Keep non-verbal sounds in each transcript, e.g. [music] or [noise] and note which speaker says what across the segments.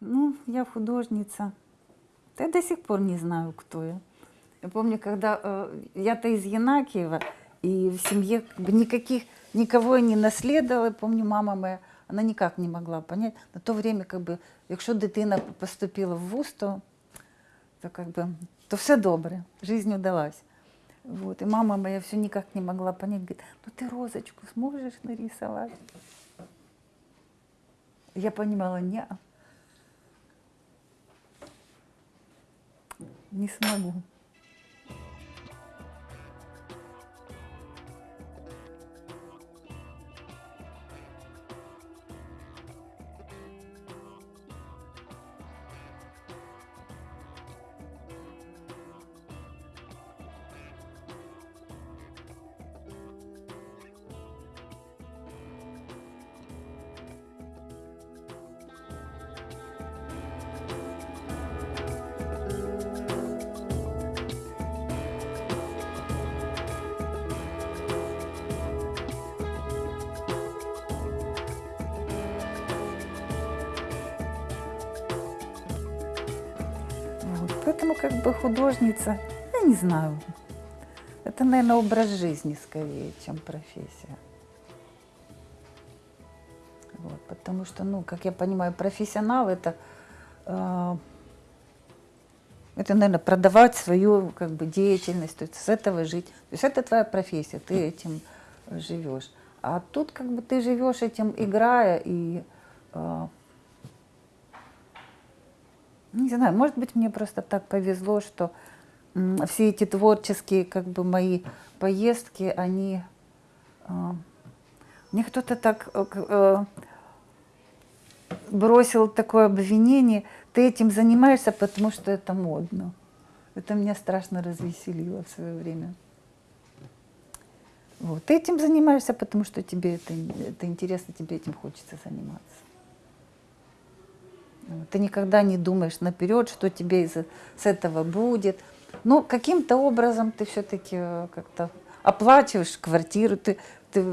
Speaker 1: Ну, я художница. Я до сих пор не знаю, кто я. Я помню, когда э, я-то из Янакиева, и в семье как бы никаких, никого я не наследовала. Помню, мама моя, она никак не могла понять. На то время, как бы, якщо дитина поступила в вуз, то, то, как бы, то все добре, жизнь удалась. Вот. И мама моя все никак не могла понять, говорит, ну ты розочку сможешь нарисовать? Я понимала, не, не смогу. Поэтому как бы художница, я не знаю. Это, наверное, образ жизни скорее, чем профессия. Вот. Потому что, ну, как я понимаю, профессионал это, э, это, наверное, продавать свою как бы, деятельность, то есть с этого жить. То есть это твоя профессия, ты этим живешь. А тут как бы ты живешь этим, играя и э, не знаю, может быть, мне просто так повезло, что все эти творческие, как бы, мои поездки, они... э, мне кто-то так э, э, бросил такое обвинение, ты этим занимаешься, потому что это модно. Это меня страшно развеселило в свое время. Вот. Ты этим занимаешься, потому что тебе это, это интересно, тебе этим хочется заниматься. Ты никогда не думаешь наперед, что тебе из с этого будет. Но каким-то образом ты все-таки как-то оплачиваешь квартиру, ты, ты,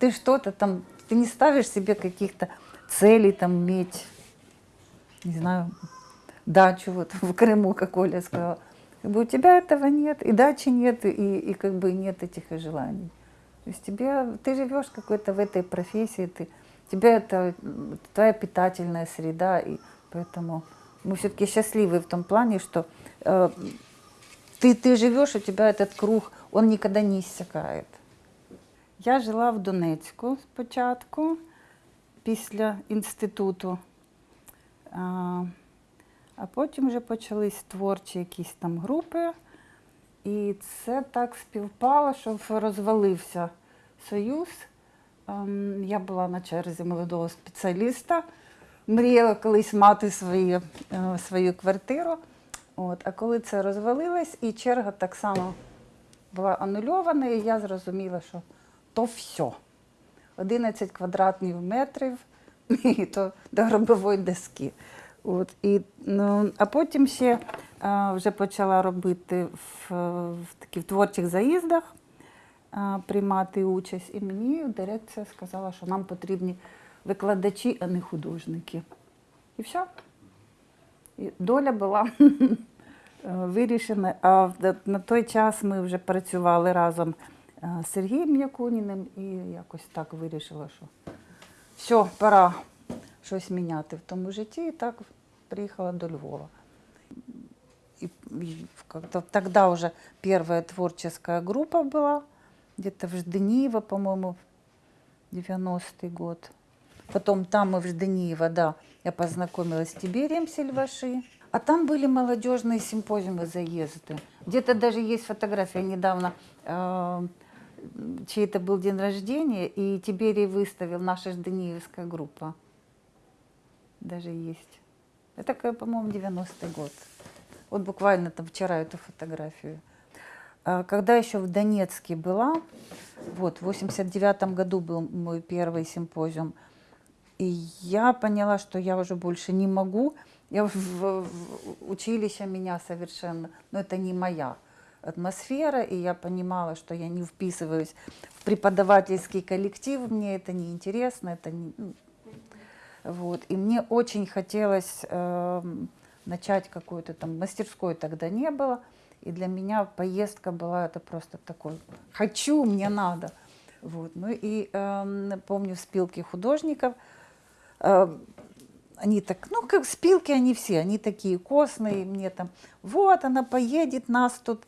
Speaker 1: ты что-то там, ты не ставишь себе каких-то целей там иметь, не знаю, дачу вот [laughs] в Крыму, как Оля сказала. Как бы у тебя этого нет, и дачи нет, и, и как бы нет этих и желаний. То есть тебе, ты живешь какой-то в этой профессии, ты, тебе это твоя питательная среда, и поэтому мы все-таки счастливы в том плане, что э, ты, ты живешь, у тебя этот круг, он никогда не иссякает. Я жила в Донецьку спочатку, після інституту. А, а потім вже почались творчі якісь там групи. І це так співпало, що розвалився союз. Ем, Я була на черзі молодого спеціаліста, мріяла колись мати свої, е, свою квартиру. От. А коли це розвалилось, і черга так само була анульована, і я зрозуміла, що то все. 11 квадратних метрів, [laughs] і то до гробової доски. От, і, ну, а потім ще а, вже почала робити в, в таких творчих заїздах, а, приймати участь. І мені дирекція сказала, що нам потрібні викладачі, а не художники. І все. І доля була [laughs] вирішена. А на той час ми вже працювали разом е, з Сергієм Якуніним і якось так вирішила, що все, пора щось міняти в тому житті. І так приїхала до Львова. И, и тогда уже первая творческая группа была, где-то в Ждениево, по-моему, 90-й год. Потом там мы в Ждениево, да, я познакомилась с Тиберием Сильваши. А там были молодежные симпозиумы, заезды. Где-то даже есть фотография недавно, э, чей-то был день рождения, и Тиберий выставил наша Ждениевская группа. Даже есть. Это, по-моему, 90-й год. Вот буквально там вчера эту фотографию. А, Когда еще в Донецке была, вот, в 89 году был мой первый симпозиум, и я поняла, что я уже больше не могу. Я в, в- в училище меня совершенно, но это не моя атмосфера, и я понимала, что я не вписываюсь в преподавательский коллектив, мне это не интересно, это не, ну, Вот. И мне очень хотелось эм, начать какую-то там мастерской тогда не было. И для меня поездка была это просто такой «хочу, мне надо». Вот. Ну и эм, помню спилки художников, эм, они так, ну как спилки они все, они такие костные, мне там, вот она поедет, нас тут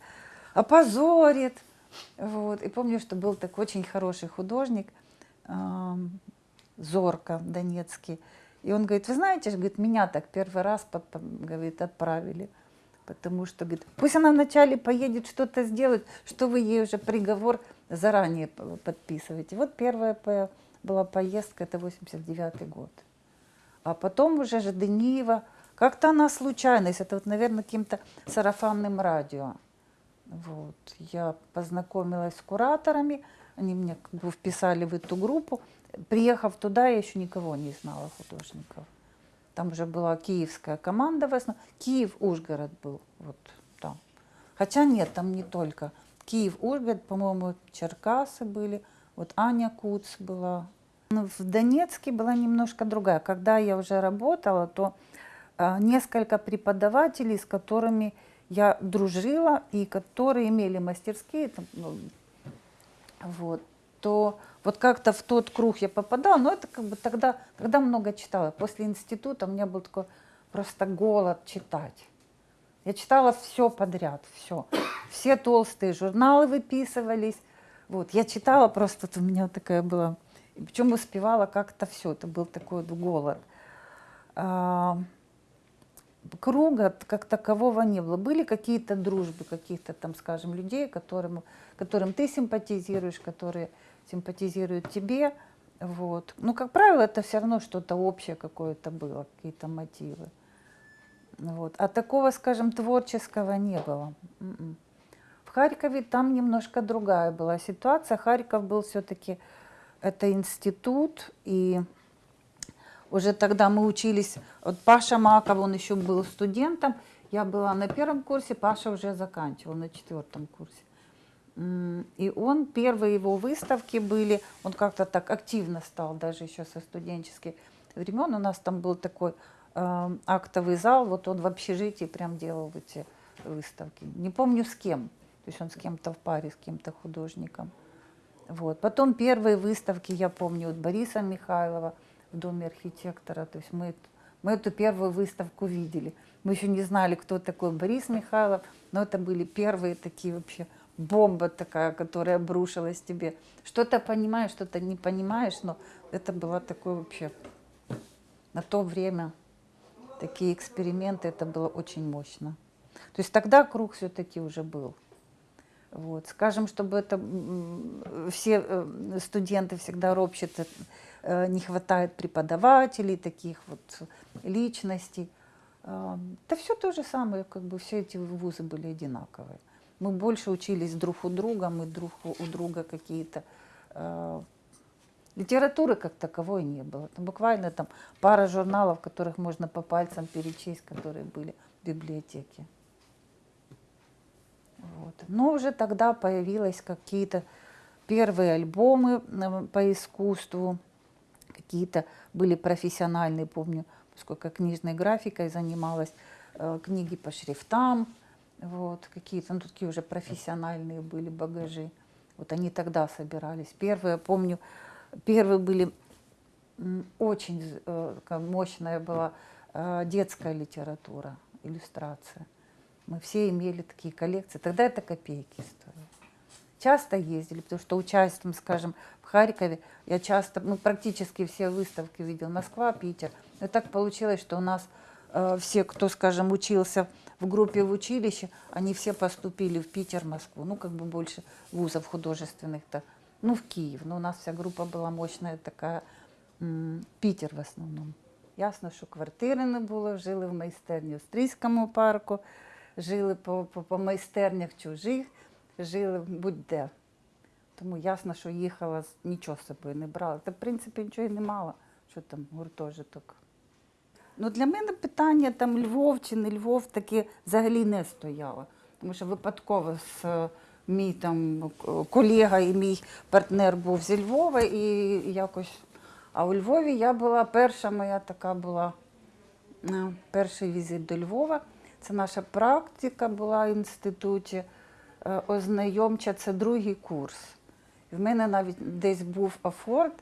Speaker 1: опозорит. Вот. И помню, что был такой очень хороший художник, эм, Зорко Донецкий. И он говорит, вы знаете, говорит, меня так первый раз по- по- говорит, отправили. Потому что, говорит, пусть она вначале поедет что-то сделать, что вы ей уже приговор заранее подписываете. Вот первая по- была поездка, это 89 год. А потом уже же Дениева, как-то она случайность, это вот, наверное, каким-то сарафанным радио. Вот. Я познакомилась с кураторами, они меня как бы вписали в эту группу. Приехав туда, я еще никого не знала художников. Там уже была киевская команда в основном. Киев, Ужгород был вот там. Хотя нет, там не только. Киев, Ужгород, по-моему, Черкасы были. Вот Аня Куц была. Ну, В Донецке была немножко другая. Когда я уже работала, то а, несколько преподавателей, с которыми я дружила и которые имели мастерские, там, ну, вот, то вот как-то в тот круг я попадала, но это как бы тогда, тогда много читала. После института у меня был такой просто голод читать. Я читала все подряд, все. Все толстые журналы выписывались. Вот, я читала просто, у меня такая была, причем успевала как-то все, это был такой вот голод. А, круга как такового не было. Были какие-то дружбы каких-то там, скажем, людей, которым, которым ты симпатизируешь, которые симпатизируют тебе. Вот. Ну, как правило, это все равно что-то общее какое-то было, какие-то мотивы. Вот. А такого, скажем, творческого не было. М-м. В Харькове там немножко другая была ситуация. Харьков был все-таки это институт, и уже тогда мы учились, вот Паша Маков, он еще был студентом, я была на первом курсе, Паша уже заканчивал на четвертом курсе. И он, первые его выставки были, он как-то так активно стал, даже еще со студенческих времен. У нас там был такой э, актовый зал, вот он в общежитии прям делал эти выставки. Не помню с кем, то есть он с кем-то в паре, с кем-то художником. Вот. Потом первые выставки, я помню, от Бориса Михайлова в Доме архитектора. То есть мы, мы эту первую выставку видели. Мы еще не знали, кто такой Борис Михайлов, но это были первые такие вообще бомба такая, которая обрушилась тебе. Что-то понимаешь, что-то не понимаешь, но это было такое вообще на то время такие эксперименты, это было очень мощно. То есть тогда круг все-таки уже был. Вот. Скажем, чтобы это все э, студенты всегда ропщут, э, не хватает преподавателей, таких вот личностей. Э, Да все то же самое, как бы все эти вузы были одинаковые. Мы больше учились друг у друга, мы друг у друга какие-то э, Литературы как таковой не было. Там буквально там пара журналов, которых можно по пальцам перечесть, которые были в библиотеке. Вот. Но уже тогда появились какие-то первые альбомы э, по искусству, какие-то были профессиональные, помню, поскольку книжной графикой занималась, э, книги по шрифтам, вот, какие-то, ну, такие уже профессиональные были багажи. Вот они тогда собирались. Первые, помню, первые были очень э, мощная была детская литература, иллюстрация. Мы все имели такие коллекции. Тогда это копейки стоили. Часто ездили, потому что участием, скажем, в Харькове, я часто, ну, практически все выставки видел, Москва, Питер. И так получилось, что у нас э, все, кто, скажем, учился в группе в училище, они все поступили в Питер, Москву. Ну, как бы больше вузов художественных-то. Ну, в Киев. Но у нас вся группа была мощная такая. Питер в основном. Ясно, що квартири не було, жили в майстерні у Стрийському парку, жили по, по, по майстернях чужих, жили будь-де. Тому ясно, що їхала, нічого з собою не брала. Та, в принципі, нічого і не мала, що там гуртожиток. Ну, для мене питання там Львов чи не Львов таке взагалі не стояло. Тому що випадково з е, мій там колега і мій партнер був зі Львова, і якось А у Львові я була перша моя така була е, перший візит до Львова. Це наша практика була в інституті е, ознайомча, це другий курс. В мене навіть десь був афорт.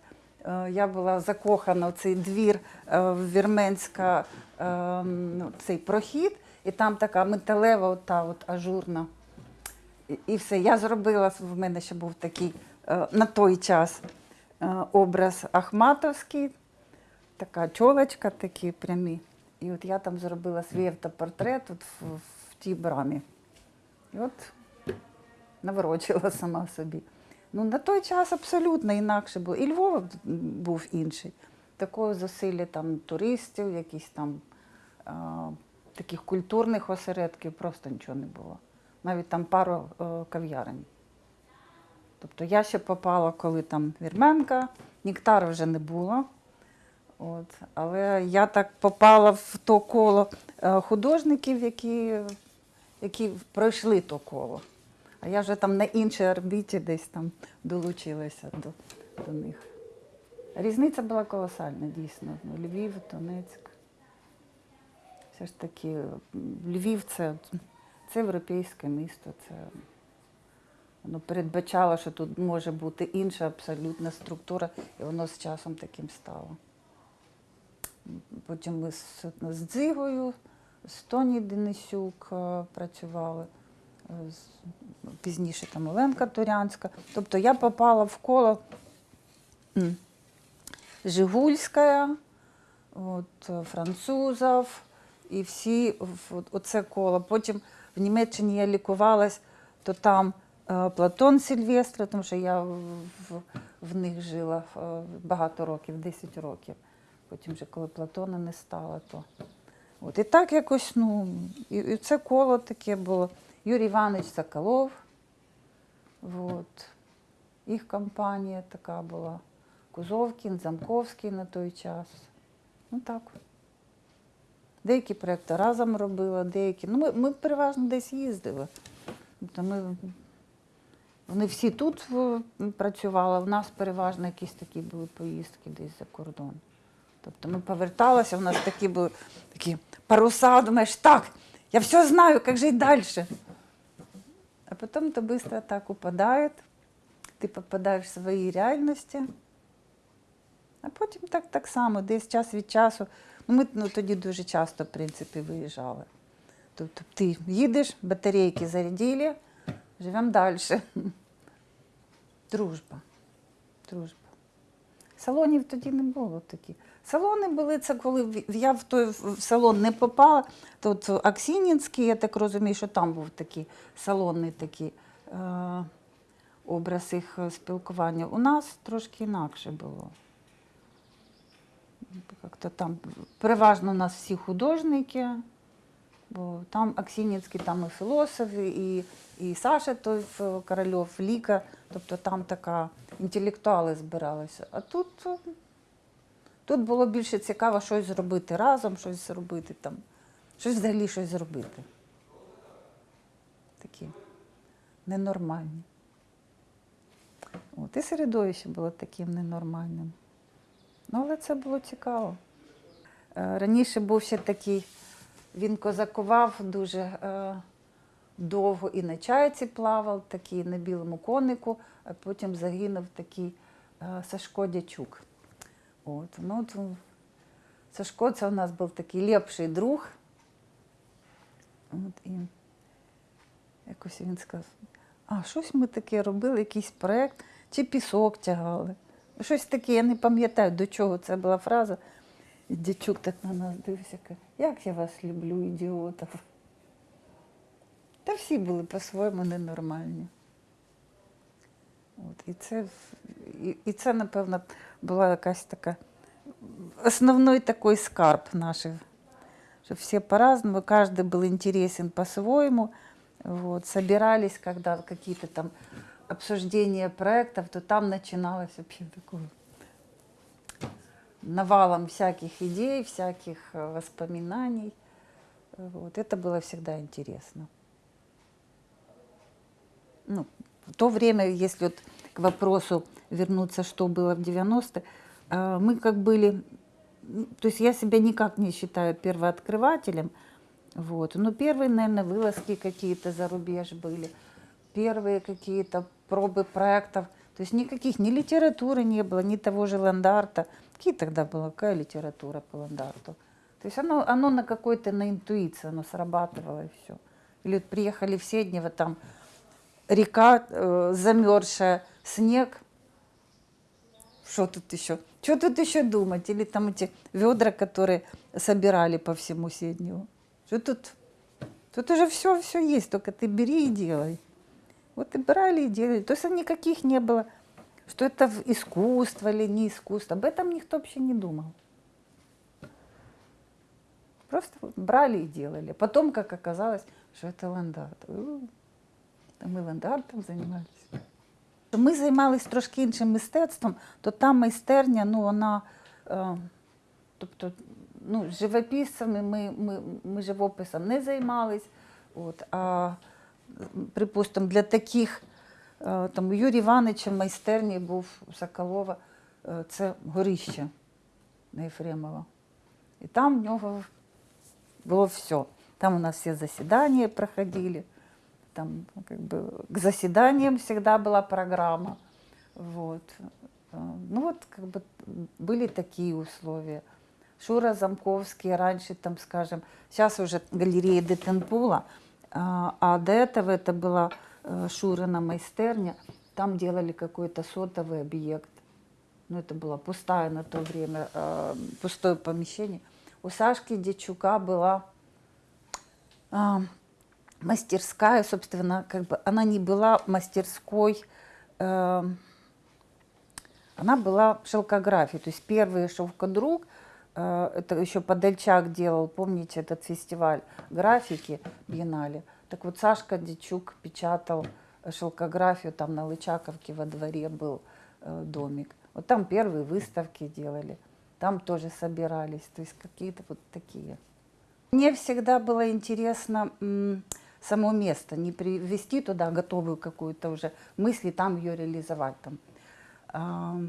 Speaker 1: Е, Я була закохана в цей двір е, в Вірменська, ну, цей прохід, і там така металева, ота от ажурна. І, все. Я зробила, в мене ще був такий на той час образ Ахматовський, така чолочка, такі прямі. І от я там зробила свій автопортрет от в, в тій брамі. І от наворочила сама собі. Ну, на той час абсолютно інакше було. І Львов був інший. Такого зусилля там туристів, якісь там а, таких культурних осередків просто нічого не було. Навіть там пару е, кав'ярень. Тобто я ще попала, коли там Вірменка, Ніктара вже не було. От. Але я так попала в то коло е, художників, які, які пройшли то коло. А я вже там на іншій орбіті десь там долучилася до, до них. Різниця була колосальна, дійсно. Ну, Львів, Донецьк. Все ж таки, Львів це, це європейське місто, це воно передбачало, що тут може бути інша абсолютна структура, і воно з часом таким стало. Потім ми з, з Дзигою, з Тоні Денисюк е, працювали, е, з, пізніше там Оленка Турянська. Тобто я попала в коло Жигульська, от, е, французів, і всі в оце коло. Потім в Німеччині я лікувалась, то там Платон Сильвестра, тому що я в, в, них жила багато років, 10 років. Потім вже коли Платона не стало, то. От, і так якось, ну, і, і це коло таке було. Юрій Іванович Соколов, от, їх компанія така була. Кузовкін, Замковський на той час. Ну так. Деякі проекти разом робила, деякі. Ну, ми, ми переважно десь їздили. Тобто ми, вони всі тут працювали, в нас переважно якісь такі були поїздки десь за кордон. Тобто ми поверталися, у нас такі були такі паруса, думаєш, так, я все знаю, як жити далі. А потім это быстро так упадает, ти попадаєш в свої реальності. А потім так, так само, десь час від часу. Ну, ми ну, тоді дуже часто, в принципі, виїжджали. Тобто ти їдеш, батарейки зарядили, живемо далі. Дружба. Дружба. Салонів тоді не було такі. Салони були це, коли я в той салон не попала. То от Аксінінський, я так розумію, що там був такий салонний такий е, образ їх е, спілкування. У нас трошки інакше було. Там переважно у нас всі художники, бо там Аксінінський, там і філософи, і, і Саша той Корольов, Ліка, тобто там така інтелектуали збиралися. А тут, е, тут було більше цікаво щось зробити разом, щось зробити там, щось взагалі щось зробити. Такі ненормальні. От, і середовище було таким ненормальним. Ну, але це було цікаво. Е, Раніше був ще такий, він козакував дуже е, довго і на чайці плавав, такий на білому конику, а потім загинув такий е, Сашко Дячук. От, ну, от, Сашко це у нас був такий ліпший друг. От, і якось він сказав, а щось ми таке робили, якийсь проєкт, чи пісок тягали. Щось таке, я не пам'ятаю, до чого це була фраза. І дячук так на нас дивився, каже, як я вас люблю, ідіотів. Та всі були по-своєму ненормальні. От, і, це, і, і це, напевно, була якась така основной такой скарб наших, что все по-разному, каждый был интересен по-своему. Вот, собирались, когда какие-то там обсуждения проектов, то там начиналось вообще такое навалом всяких идей, всяких э, воспоминаний. Вот, это было всегда интересно. Ну, то время, если вот к вопросу вернуться, что было в 90-е, А, Мы как были, то есть я себя никак не считаю первооткрывателем, вот. Но первые, наверное, вылазки какие-то за рубеж были, первые какие-то пробы проектов. То есть никаких, ни литературы не было, ни того же Ландарта. Какие тогда была, какая литература по Ландарту? То есть оно, оно на какой-то, на интуиции, оно срабатывало и все. Или вот приехали в Седнево, там река э, замерзшая, снег, что тут еще? Что тут еще думать? Или там эти ведра, которые собирали по всему Седневу. Что тут? Тут уже все, все есть, только ты бери и делай. Вот и брали и делали. То есть никаких не было, что это искусство или не искусство. Об этом никто вообще не думал. Просто брали и делали. Потом, как оказалось, що це ландарт. Ми ландартом займалися. Ми займалися трошки іншим мистецтвом, то та майстерня, ну вона, е, тобто, ну, живописцями ми, ми, ми живописом не займались. От, а, припустимо, для таких, е, там, у Юрія Івановича в майстерні був Соколова, е, це горище на Єфремова. І там в нього было все. Там у нас все заседания проходили. Там как бы к заседаниям всегда была программа. Вот. Э, Ну вот как бы были такие условия. Шура Замковский раньше там, скажем, сейчас уже галерея Детенпула, а а до этого это была э, Шурина майстерня, там делали какой-то сотовый объект. Ну, это было пустое на то время, э, пустое помещение. У Сашки Дичука была мастерская, собственно, как бы она не была мастерской, э, она была в шелкографии. То есть первый шелкодруг, э, это еще Подольчак делал, помните этот фестиваль графики биеннале. Так вот Сашка Дичук печатал шелкографию, там на Лычаковке во дворе был э, домик. Вот там первые выставки делали, там тоже собирались, то есть какие-то вот такие. Мне всегда было интересно само место, не привести туда готовую какую-то уже мысль и там ее реализовать. Там. А,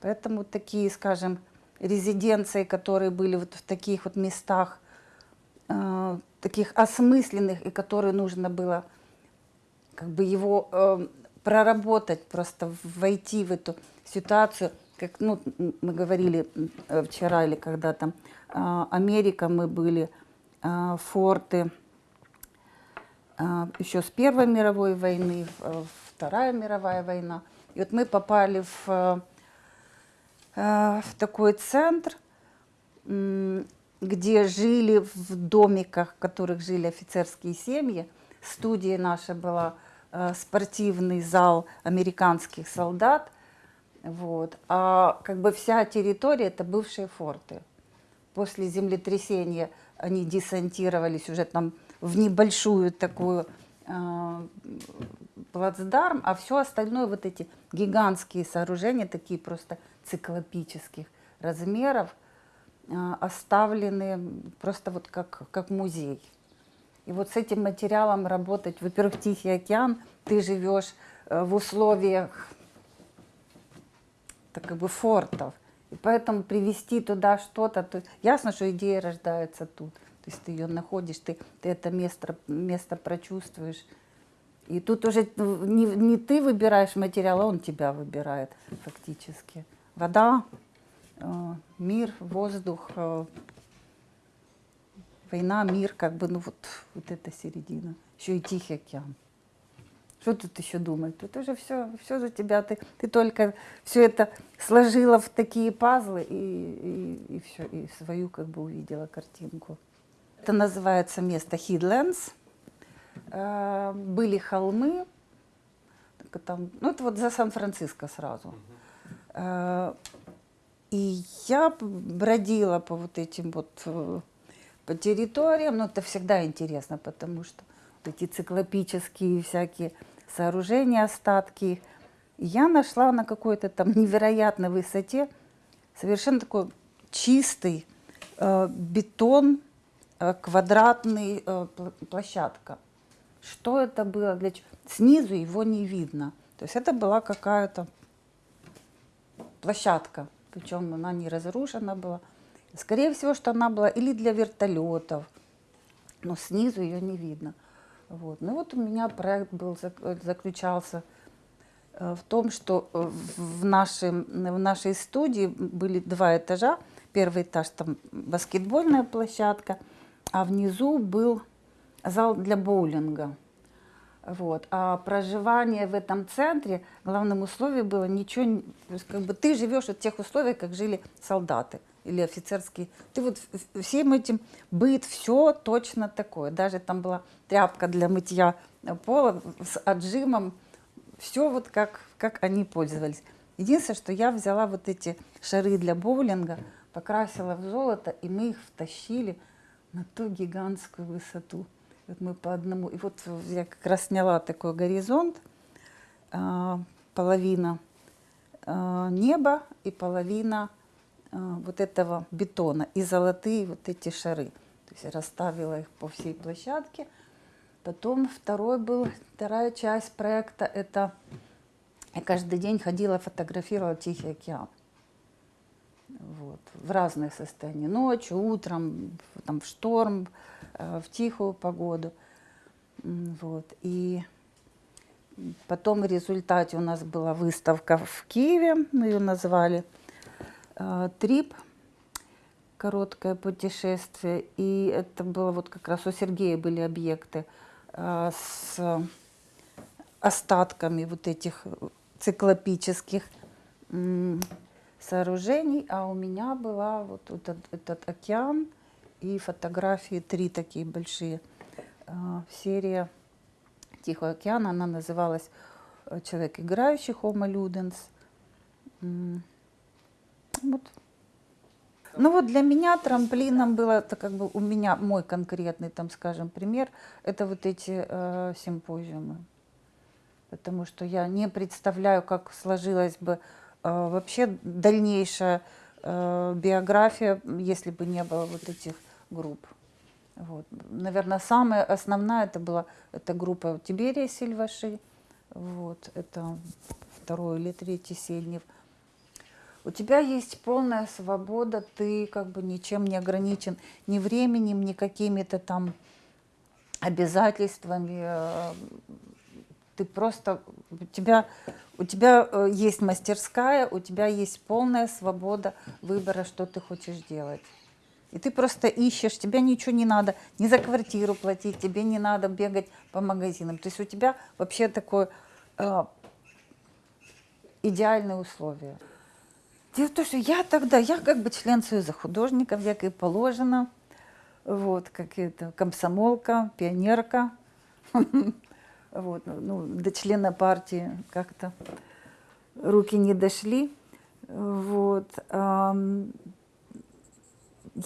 Speaker 1: поэтому такие, скажем, резиденции, которые были вот в таких вот местах, а, таких осмысленных, и которые нужно было как бы его э, проработать, просто войти в эту ситуацию, как ну, мы говорили э, вчера или когда там а, Америка, мы были, а, форты, а, еще с Первой мировой войны, э, Вторая мировая война. И вот мы попали в, э, э, в такой центр, где жили в домиках, в которых жили офицерские семьи. Студия наша была э, спортивный зал американских солдат. Вот. А как бы вся территория это бывшие форты. После землетрясения они десантировались уже там в небольшую такую э, плацдарм, а все остальное вот эти гигантские сооружения, такие просто циклопических размеров, э, оставлены просто вот как, как музей. И вот с этим материалом работать, во-первых, Тихий океан, ты живешь э, в условиях так как бы фортов. И поэтому привести туда что-то, то ясно, что идея рождается тут. Есть ты ее находишь, ты, ты это место, место прочувствуешь. И тут уже не, не ты выбираешь материал, а он тебя выбирает фактически. Вода, э, мир, воздух, э, война, мир, как бы, ну вот, вот эта середина. Еще и Тихий океан. Что тут еще думать? Тут уже все, все за тебя. Ты, ты только все это сложила в такие пазлы и, и, и все, и свою как бы увидела картинку. Это называется место Хидленс. Э, Были холмы, там, ну это вот за Сан-Франциско сразу. Э, И я бродила по вот этим вот э, по территориям, но это всегда интересно, потому что вот эти циклопические всякие сооружения, остатки. И я нашла на какой-то там невероятной высоте совершенно такой чистый э, бетон, квадратный э, площадка. Что это было? Для? Снизу его не видно. То есть это была какая-то площадка. причем она не разрушена была. Скорее всего, что она была или для вертолетов, но снизу ее не видно. Вот. Ну вот у меня проект был, заключался э, в том, что в, нашей, в нашей студии были два этажа. Первый этаж там баскетбольная площадка, а внизу был зал для боулинга. Вот. А проживание в этом центре, главным условием было ничего, как бы ты живешь в тех условиях, как жили солдаты или офицерские. Ты вот всем этим быт, все точно такое. Даже там была тряпка для мытья пола с отжимом. Все вот как, как они пользовались. Единственное, что я взяла вот эти шары для боулинга, покрасила в золото, и мы их втащили на ту гигантскую высоту. Вот мы по одному. И вот я как раз сняла такой горизонт, а, половина а, неба и половина а, вот этого бетона и золотые вот эти шары. То есть расставила их по всей площадке. Потом второй был, вторая часть проекта, это я каждый день ходила, фотографировала Тихий океан. В разных состояниях. Ночью, утром, там, в шторм, Э, в тихую погоду. Вот. И потом в результате у нас была выставка в Киеве, мы ее назвали э, «Трип», короткое путешествие. И это было вот как раз у Сергея были объекты э, с остатками вот этих циклопических сооружений, а у меня была вот этот, этот океан, и фотографии, три такие большие. А, серия Тихого океана, она называлась э, «Человек играющий», Homo Ludens. Вот. Ну вот для меня трамплином было, это как бы у меня мой конкретный, там, скажем, пример, это вот эти э, симпозиумы. Потому что я не представляю, как сложилась бы вообще дальнейшая э, биография, если бы не было вот этих групп. Вот. Наверное, самая основная это была эта группа Тиберия Сильваши. Вот, это второй или третий Сельнев. У тебя есть полная свобода, ты как бы ничем не ограничен ни временем, ни какими-то там обязательствами. Э, ты просто, у тебя, у тебя э, есть мастерская, у тебя есть полная свобода выбора, что ты хочешь делать. И ты просто ищешь, тебе ничего не надо, не за квартиру платить, тебе не надо бегать по магазинам. То есть у тебя вообще такое э, идеальные условия. Дело в том, что я тогда, я как бы член Союза художников, як и положено, вот, как это, комсомолка, пионерка, [laughs] вот, ну, до члена партии как-то руки не дошли, вот,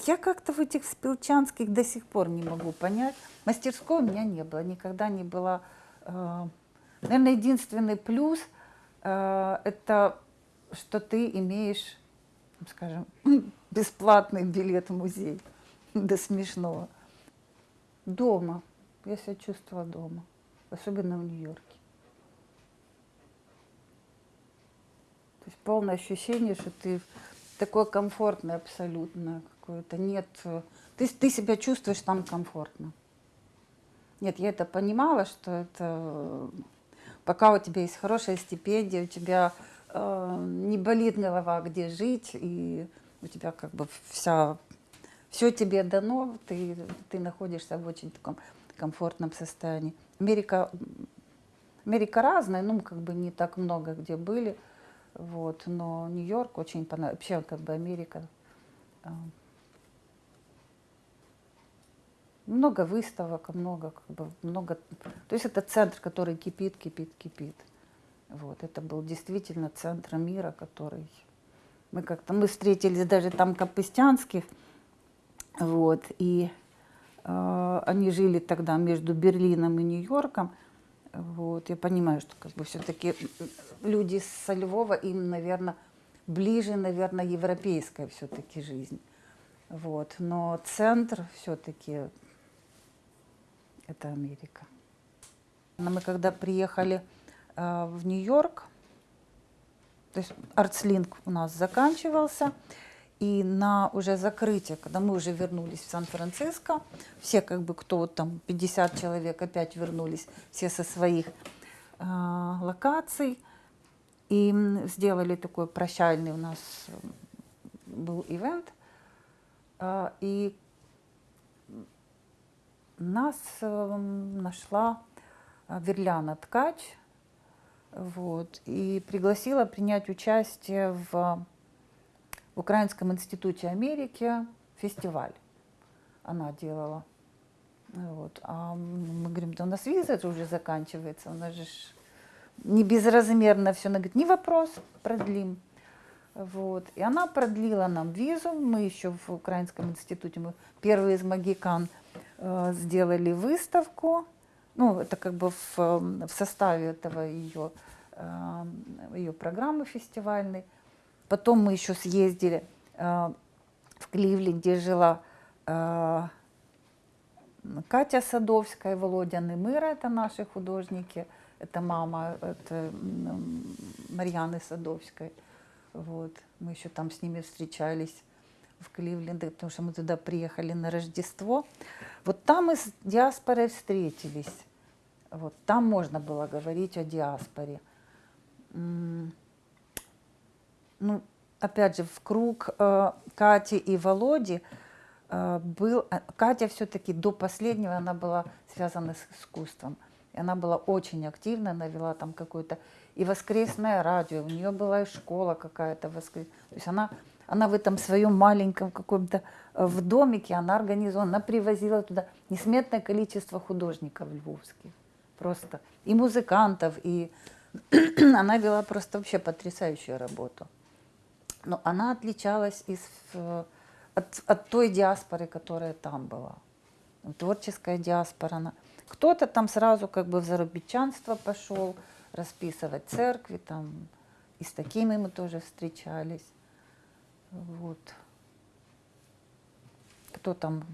Speaker 1: я как-то в этих спилчанских до сих пор не могу понять. Мастерской у меня не было, никогда не было. Э, наверное, единственный плюс э, это что ты имеешь, скажем, [laughs] бесплатный билет в музей. [laughs] До смешного. Дома. Я себя чувствовала дома. Особенно в Нью-Йорке. То есть полное ощущение, что ты такое комфортное абсолютно какое-то, нет, ты, ты себя чувствуешь там комфортно. Нет, я это понимала, что это пока у тебя есть хорошая стипендия, у тебя э, не болит голова, где жить, и у тебя как бы вся, все тебе дано, ты, ты находишься в очень таком комфортном состоянии. Америка, Америка разная, ну, как бы не так много где были, вот, но Нью-Йорк очень понравился, вообще как бы Америка э, много выставок, много, как бы, много... То есть это центр, который кипит, кипит, кипит. Вот, это был действительно центр мира, который... Мы как-то, мы встретились даже там Капыстянских, вот, и они жили тогда между Берлином и Нью-Йорком, вот, я понимаю, что как бы все-таки люди со Львова, им, наверное, ближе, наверное, европейская все-таки жизнь. Вот, но центр все-таки это Америка. Мы когда приехали э, в Нью-Йорк, То есть артслинг у нас заканчивался. И на уже закрытие, когда мы уже вернулись в Сан-Франциско, все как бы, кто там, 50 человек опять вернулись, все со своих э, локаций. И сделали такой прощальный у нас был ивент. Э, и нас э, нашла Верляна Ткач, вот, и пригласила принять участие в в Украинском институте Америки фестиваль она делала. Вот. А мы говорим, да у нас виза уже заканчивается, у нас же не безразмерно все. Она говорит, не вопрос, продлим. Вот. И она продлила нам визу. Мы еще в Украинском институте, мы первые из магикан э, сделали выставку. Ну, это как бы в, в составе этого ее, э, ее программы фестивальной. Потом мы еще съездили э, в Кливленде, жила э, Катя Садовская, Володя Немыра, это наши художники, это мама это Марьяны Садовской. Вот. Мы еще там с ними встречались в Кливленде, потому что мы туда приехали на Рождество. Вот там мы с диаспорой встретились. Вот там можно было говорить о диаспоре ну, опять же, в круг э, Кати и Володи э, был... Э, Катя все-таки до последнего, она была связана с искусством. И она была очень активна, она вела там какое-то и воскресное радио, у нее была и школа какая-то воскресная. То есть она, она в этом своем маленьком каком-то э, в домике, она организовала, она привозила туда несметное количество художников львовских. Просто и музыкантов, и [clears throat] она вела просто вообще потрясающую работу но она отличалась из, от, от той диаспоры, которая там была. Творческая диаспора. Кто-то там сразу как бы в зарубичанство пошел, расписывать церкви, там, и с такими мы тоже встречались. Вот. Кто там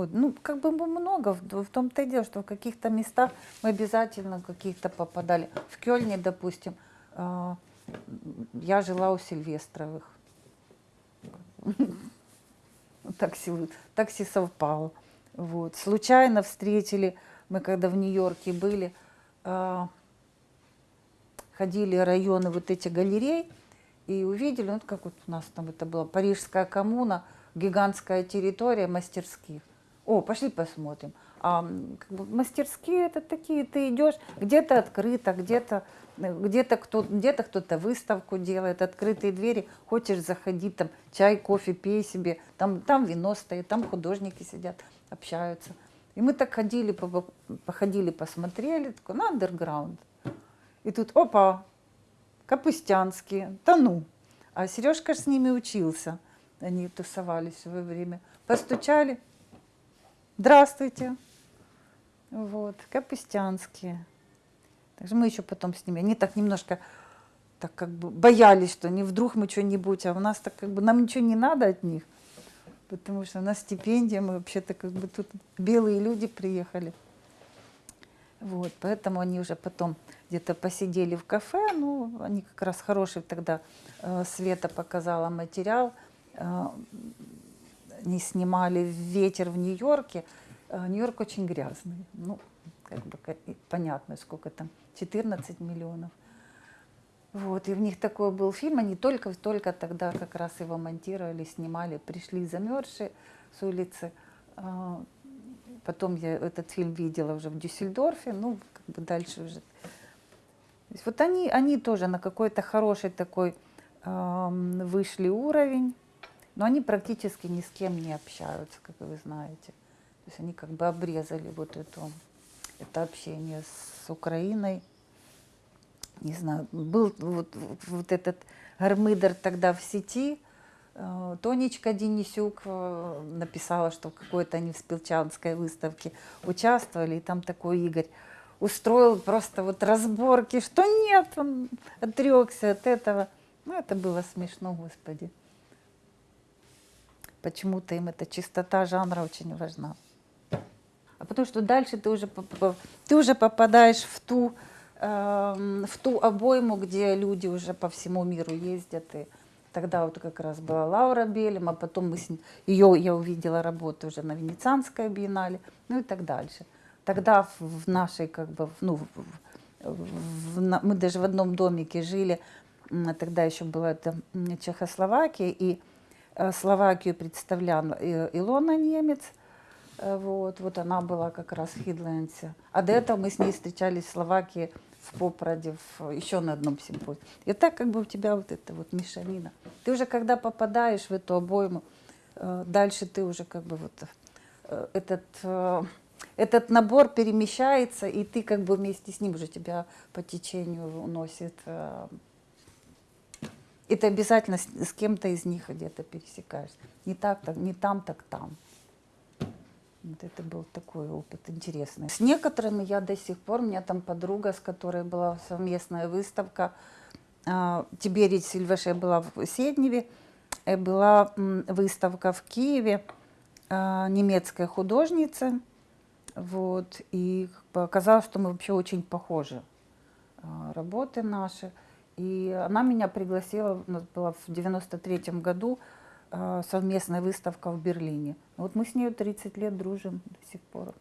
Speaker 1: Вот, ну, как бы много, в, том-то и дело, что в каких-то местах мы обязательно каких-то попадали. В Кёльне, допустим, я жила у Сильвестровых. Такси, такси совпало. Вот. Случайно встретили, мы когда в Нью-Йорке были, а, ходили районы вот эти галерей и увидели, вот как вот у нас там это была Парижская коммуна, гигантская территория мастерских. О, пошли посмотрим. А как бы, мастерские это такие, ты идешь, где-то открыто, где-то где-то кто, где-то кто-то выставку делает, открытые двери, хочешь заходить, там чай, кофе, пей себе, там, там вино стоит, там художники сидят, общаются. И мы так ходили, походили, посмотрели, такой, на андерграунд. И тут, опа, Капустянские, да ну. А Сережка с ними учился, они тусовались в свое время. Постучали, здравствуйте. Вот, Капустянские. Также мы еще потом с ними, они так немножко так как бы боялись, что не вдруг мы что-нибудь, а у нас так как бы нам ничего не надо от них, потому что у нас стипендия, мы вообще-то как бы тут белые люди приехали. Вот, поэтому они уже потом где-то посидели в кафе, ну, они как раз хороший тогда, э, Света показала материал, э, не снимали «Ветер в Нью-Йорке», э, Нью-Йорк очень грязный, ну, как бы понятно, сколько там, 14 миллионов. Вот, и в них такой был фильм, они только, только тогда как раз его монтировали, снимали, пришли замерзшие с улицы. А, потом я этот фильм видела уже в Дюссельдорфе, ну, как бы дальше уже. Вот они, они тоже на какой-то хороший такой вышли уровень, но они практически ни с кем не общаются, как вы знаете. То есть они как бы обрезали вот эту, это общение с Украиной не знаю, был вот, вот этот гармидер тогда в сети, э, Тонечка Денисюк э, написала, что какой-то они в Спилчанской выставке участвовали, и там такой Игорь устроил просто вот разборки, что нет, он отрекся от этого. Ну, это было смешно, господи. Почему-то им эта чистота жанра очень важна. А потому что дальше ты уже, ты уже попадаешь в ту эм, в ту обойму, где люди уже по всему миру ездят. И тогда вот как раз была Лаура Белем, а потом мы с ее я увидела работу уже на Венецианской биеннале, ну и так дальше. Тогда в, в нашей, как бы, ну, в, в, в, мы даже в одном домике жили, тогда еще была это Чехословакия, и э, Словакию представляла Илона Немец, э, вот, вот она была как раз в Хидленсе. А до этого мы с ней встречались в Словакии в Попроде, в, еще на одном симпозии. И так как бы у тебя вот это вот мешанина. Ты уже когда попадаешь в эту обойму, э, дальше ты уже как бы вот этот этот набор перемещается, и ты как бы вместе с ним уже тебя по течению уносит. Э, и ты обязательно с, с кем-то из них где-то пересекаешься. Не так, так, не там, так там. Вот это был такой опыт интересный. С некоторыми я до сих пор, у меня там подруга, с которой была совместная выставка, э, Тиберий Сильвеше была в Седневе, и была выставка в Киеве, э, немецкая художница, вот, и оказалось, что мы вообще очень похожи, а, работы наши. И она меня пригласила, у нас была в 93 году а, совместная выставка в Берлине. Вот мы с ней 30 лет дружим до сих пор.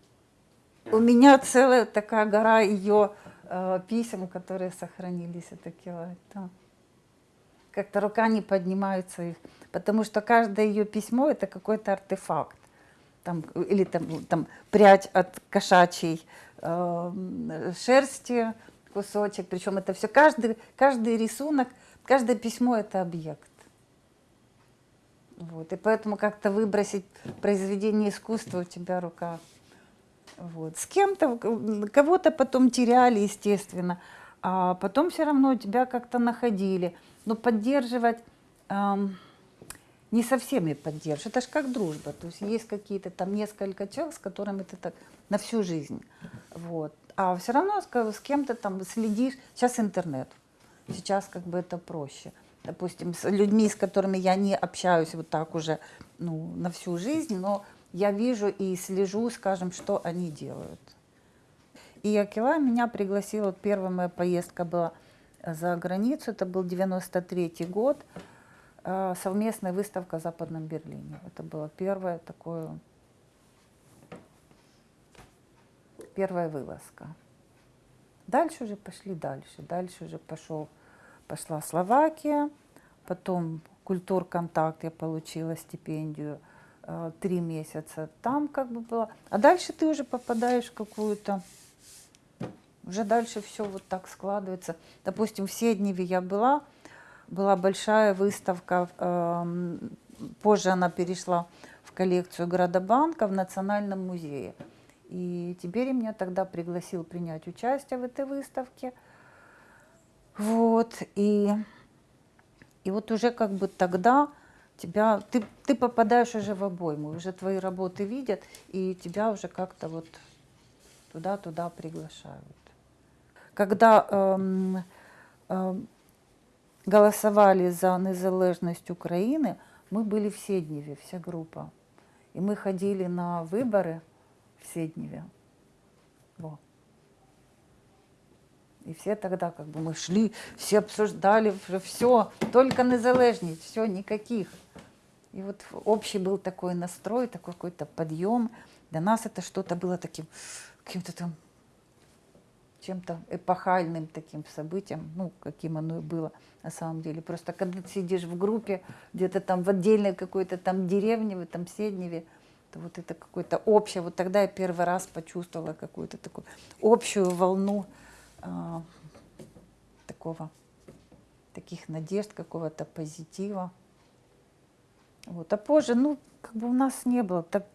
Speaker 1: У меня целая такая гора ее э, писем, которые сохранились, это километра. Как-то рука не поднимается их, потому что каждое ее письмо это какой-то артефакт там, или там, там прядь от кошачьей э, шерсти, кусочек, причем это все, каждый, каждый рисунок, каждое письмо это объект. Вот, и поэтому как-то выбросить произведение искусства у тебя рука. Вот. С кем-то, кого-то потом теряли, естественно, а потом все равно тебя как-то находили. Но поддерживать... Эм, не со всеми поддерживаешь. Это же как дружба. То есть есть какие-то там несколько человек, с которыми ты так на всю жизнь. Вот. А все равно с, с кем-то там следишь. Сейчас интернет. Сейчас как бы это проще. Допустим, с людьми, с которыми я не общаюсь вот так уже ну, на всю жизнь, но я вижу и слежу, скажем, что они делают. И Акила меня пригласила, первая моя поездка была за границу, это был 93 год, Э, совместная выставка в Западном Берлине. Это было первое такое, первая вылазка. Дальше уже пошли дальше. Дальше уже пошел, пошла Словакия, потом культур-контакт, я получила стипендию э, три месяца там как бы было. А дальше ты уже попадаешь в какую-то, уже дальше все вот так складывается. Допустим, в Седневе я была, была большая выставка, эм, позже она перешла в коллекцию Градобанка в Национальном музее. И теперь меня тогда пригласил принять участие в этой выставке. Вот, и, и вот уже как бы тогда тебя, ты, ты попадаешь уже в обойму, уже твои работы видят, и тебя уже как-то вот туда-туда приглашают. Когда эм, эм, голосовали за незалежність України, мы были в Седневе, вся группа. И мы ходили на выборы в Седневе. Во. И все тогда как бы мы шли, все обсуждали, все, только незалежность, все, никаких. И вот общий был такой настрой, такой какой-то подъем. Для нас это что-то было таким, каким-то там чем-то эпохальным таким событием, ну, каким оно и было на самом деле. Просто когда ты сидишь в группе, где-то там в отдельной какой-то там деревне, в этом Седневе, то вот это какое-то общее, вот тогда я первый раз почувствовала какую-то такую общую волну э, такого, таких надежд, какого-то позитива. Вот. А позже, ну, как бы у нас не было, так,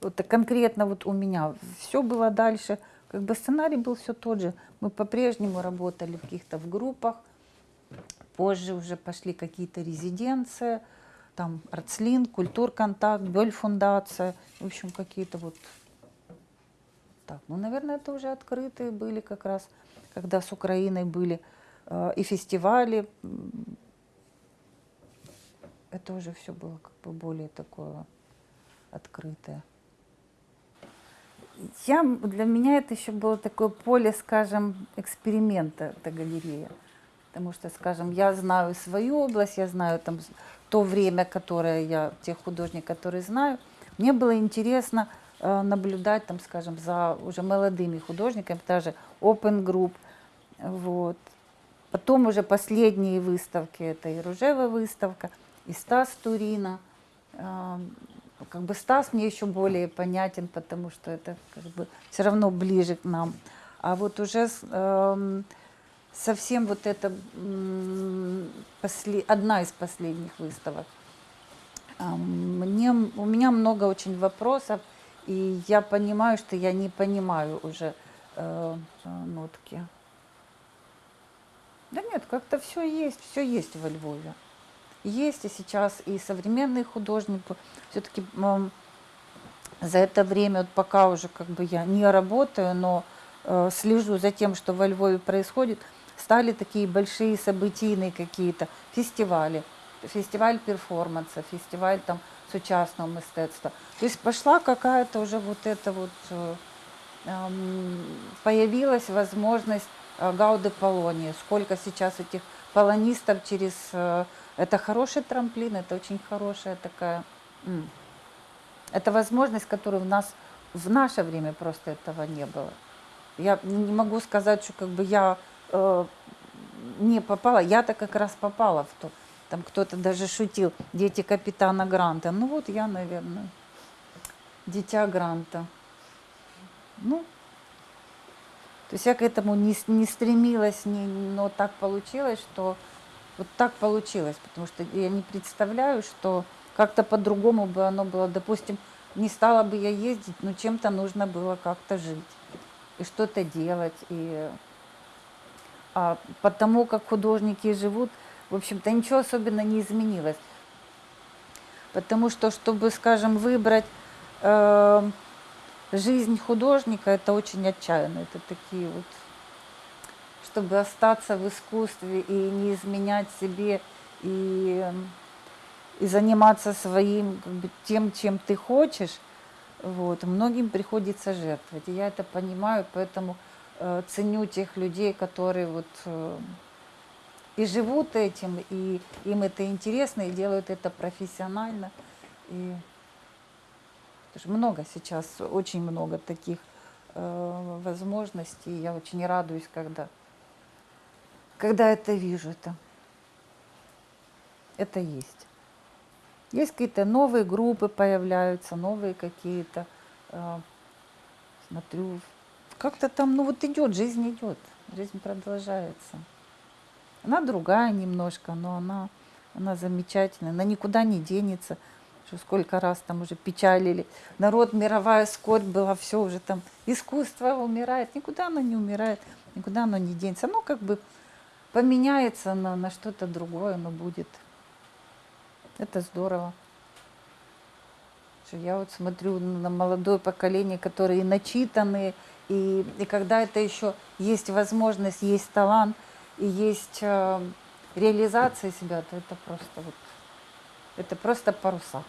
Speaker 1: вот конкретно вот у меня все было дальше – как бы сценарий был все тот же. Мы по-прежнему работали в каких-то в группах. Позже уже пошли какие-то резиденции, там Арцлин, Культурконтакт, Бёль фундация, в общем, какие-то вот так. Ну, наверное, это уже открытые были как раз, когда с Украиной были э, и фестивали. Это уже все было как бы более такое открытое. Я, для меня это еще было такое поле, скажем, эксперимента, эта галерея. Потому что, скажем, я знаю свою область, я знаю там то время, которое я, тех художников, которые знаю. Мне было интересно э, наблюдать, там, скажем, за уже молодыми художниками, даже Open Group. Вот. Потом уже последние выставки, это и Ружева выставка, и Стас Турина. Эм, Как бы Стас мне еще более понятен, потому что это как бы все равно ближе к нам. А вот уже эм, совсем вот это одна из последних выставок. А, Мне, у меня много очень вопросов, и я понимаю, что я не понимаю уже э, э, нотки. Да нет, как-то все есть, все есть во Львове. Есть и сейчас и современные художники. Все-таки за это время, вот пока уже как бы я не работаю, но э, слежу за тем, что во Львове происходит, стали такие большие событийные какие-то фестивали. Фестиваль перформанса, фестиваль там сучасного мистецтва. То есть пошла какая-то уже вот эта вот, э, эм, появилась возможность э, Гауды Полонии. Сколько сейчас этих полонистов через... э, Это хороший трамплин, это очень хорошая такая... это возможность, которую в нас в наше время просто этого не было. Я не могу сказать, что как бы я э, не попала. Я-то как раз попала в то. Там кто-то даже шутил, дети капитана Гранта. Ну вот я, наверное, дитя Гранта. Ну, то есть я к этому не, не стремилась, не, но так получилось, что вот так получилось, потому что я не представляю, что как-то по-другому бы оно было. Допустим, не стала бы я ездить, но чем-то нужно было как-то жить и что-то делать. И а потому как художники живут, в общем-то, ничего особенно не изменилось. Потому что, чтобы, скажем, выбрать э, жизнь художника, это очень отчаянно. Это такие вот, чтобы остаться в искусстве и не изменять себе, и, и заниматься своим, как бы, тем, чем ты хочешь, вот, многим приходится жертвовать. И я это понимаю, поэтому э, ценю тех людей, которые вот э, и живут этим, и им это интересно, и делают это профессионально. И что много сейчас, очень много таких э, возможностей. Я очень радуюсь, когда, когда это вижу. Это, это есть. Есть какие-то новые группы появляются, новые какие-то. э, смотрю, как-то там, ну вот идет, жизнь идет, жизнь продолжается. Она другая немножко, но она, она замечательная, она никуда не денется. Что сколько раз там уже печалили. Народ, мировая скорбь была, все уже там, искусство умирает. Никуда оно не умирает, никуда оно не денется. Оно как бы поменяется на, на что-то другое, оно будет. Это здорово. Я вот смотрю на молодое поколение, которые начитанные, и, и когда это еще есть возможность, есть талант, и есть э, реализация себя, то это просто вот, это просто паруса.